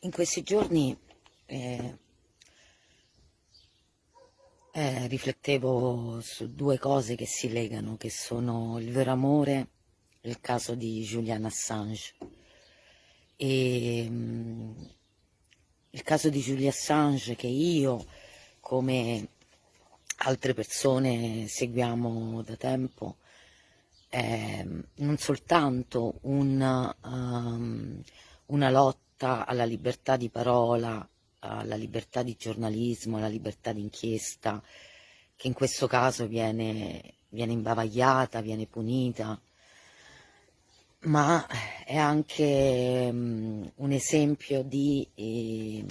in questi giorni eh, eh, riflettevo su due cose che si legano, che sono il vero amore e il caso di Julian Assange. E, mh, mm, il caso di Julian Assange che io, come altre persone, seguiamo da tempo, è non soltanto un, um, una lotta lotta alla libertà di parola, alla libertà di giornalismo, alla libertà d'inchiesta, che in questo caso viene, viene imbavagliata, viene punita, ma è anche um, un esempio di, eh,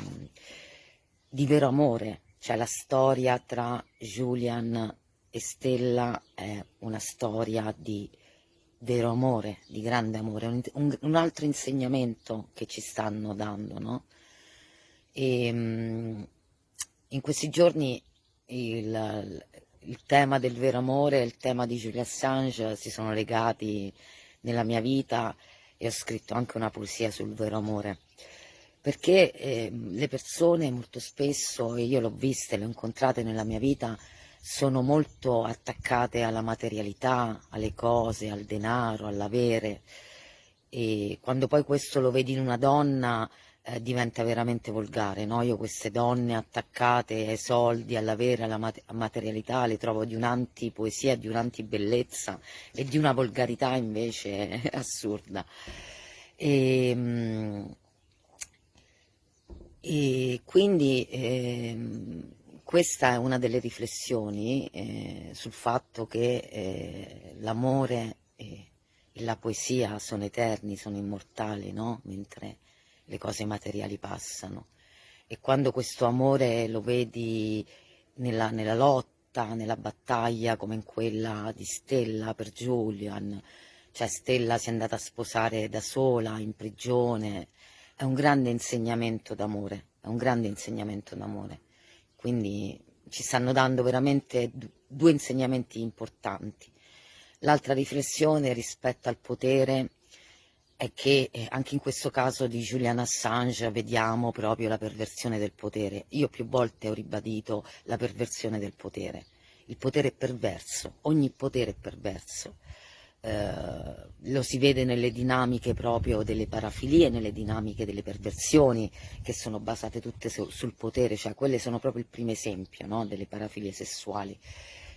di vero amore, cioè la storia tra Julian e Stella è una storia di vero amore, di grande amore, un, un, un altro insegnamento che ci stanno dando, no? E, um, in questi giorni il, il, tema del vero amore e il tema di Julia Assange si sono legati nella mia vita e ho scritto anche una poesia sul vero amore perché eh, le persone molto spesso, e io l'ho viste, le ho incontrate nella mia vita, sono molto attaccate alla materialità, alle cose, al denaro, all'avere e quando poi questo lo vedi in una donna eh, diventa veramente volgare, no? Io queste donne attaccate ai soldi, all'avere, alla mat materialità le trovo di un'antipoesia, di un'antibellezza e di una volgarità invece assurda. E, ehm, e quindi eh, questa è una delle riflessioni eh, sul fatto che eh, l'amore e la poesia sono eterni, sono immortali, no? mentre le cose materiali passano. E quando questo amore lo vedi nella, nella lotta, nella battaglia, come in quella di Stella per Julian, cioè Stella si è andata a sposare da sola, in prigione, è un grande insegnamento d'amore, è un grande insegnamento d'amore quindi ci stanno dando veramente due insegnamenti importanti. L'altra riflessione rispetto al potere è che eh, anche in questo caso di Julian Assange vediamo proprio la perversione del potere. Io più volte ho ribadito la perversione del potere. Il potere è perverso, ogni potere è perverso. Eh, lo si vede nelle dinamiche proprio delle parafilie, nelle dinamiche delle perversioni che sono basate tutte su, sul potere, cioè quelle sono proprio il primo esempio no? delle parafilie sessuali.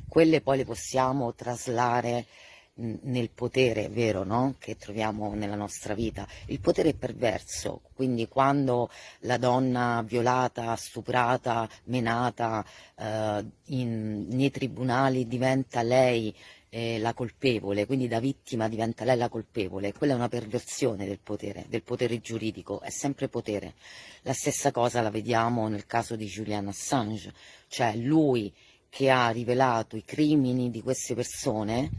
Quelle poi le possiamo traslare nel potere vero no? che troviamo nella nostra vita. Il potere è perverso, quindi quando la donna violata, stuprata, menata eh, in, nei tribunali diventa lei eh, la colpevole, quindi da vittima diventa lei la colpevole, quella è una perversione del potere, del potere giuridico, è sempre potere. La stessa cosa la vediamo nel caso di Julian Assange, cioè lui che ha rivelato i crimini di queste persone,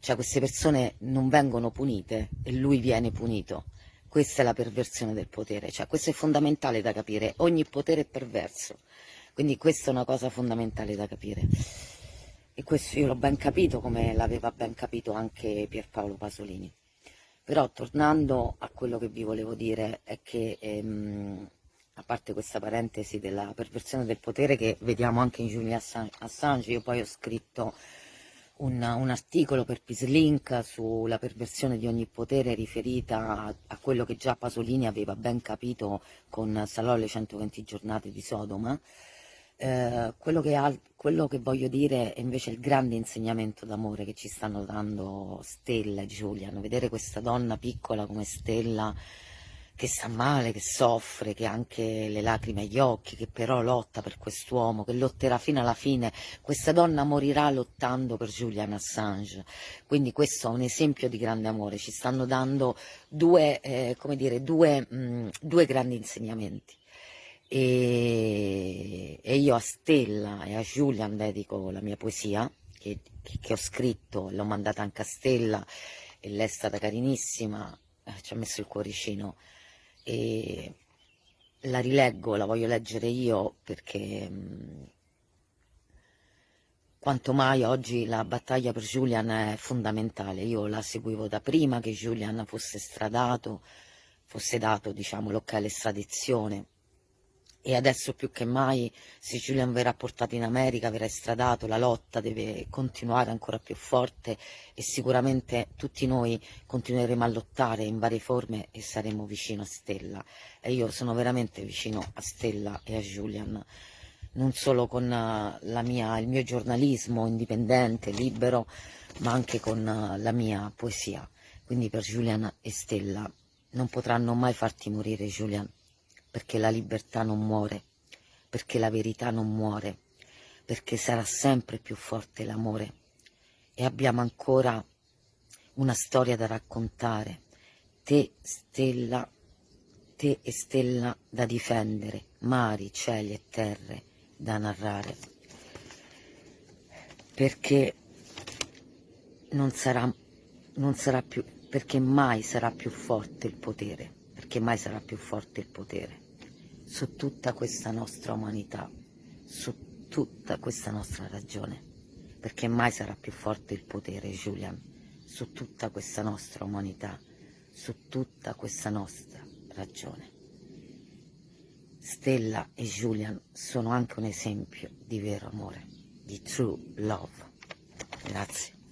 cioè queste persone non vengono punite e lui viene punito. Questa è la perversione del potere, cioè questo è fondamentale da capire, ogni potere è perverso, quindi questa è una cosa fondamentale da capire e questo io l'ho ben capito come l'aveva ben capito anche Pierpaolo Pasolini. Però tornando a quello che vi volevo dire è che ehm, a parte questa parentesi della perversione del potere che vediamo anche in Julian Assange, io poi ho scritto un, un articolo per Pislink sulla perversione di ogni potere riferita a, a, quello che già Pasolini aveva ben capito con Salò le 120 giornate di Sodoma, eh, quello, che quello, che voglio dire è invece il grande insegnamento d'amore che ci stanno dando Stella e Giuliano, vedere questa donna piccola come Stella che sta male, che soffre, che ha anche le lacrime agli occhi, che però lotta per quest'uomo, che lotterà fino alla fine. Questa donna morirà lottando per Julian Assange. Quindi questo è un esempio di grande amore. Ci stanno dando due, eh, dire, due, mh, due grandi insegnamenti e, e, io a Stella e a Julian dedico la mia poesia che, che ho scritto, l'ho mandata anche a Stella e lei è stata carinissima, eh, ci ha messo il cuoricino. E la rileggo, la voglio leggere io perché mm, quanto mai oggi la battaglia per Julian è fondamentale, io la seguivo da prima che Julian fosse stradato, fosse dato diciamo, l'ok all'estradizione e adesso più che mai se Julian verrà portato in America, verrà estradato, la lotta deve continuare ancora più forte e sicuramente tutti noi continueremo a lottare in varie forme e saremo vicino a Stella e io sono veramente vicino a Stella e a Julian non solo con mia, il mio giornalismo indipendente, libero, ma anche con la mia poesia. Quindi per Julian e Stella non potranno mai farti morire, Julian perché la libertà non muore, perché la verità non muore, perché sarà sempre più forte l'amore. E abbiamo ancora una storia da raccontare, te stella, te e stella da difendere, mari, cieli e terre da narrare, perché non sarà, non sarà più, perché mai sarà più forte il potere, perché mai sarà più forte il potere su tutta questa nostra umanità, su tutta questa nostra ragione, perché mai sarà più forte il potere, Julian, su tutta questa nostra umanità, su tutta questa nostra ragione. Stella e Julian sono anche un esempio di vero amore, di true love. Grazie.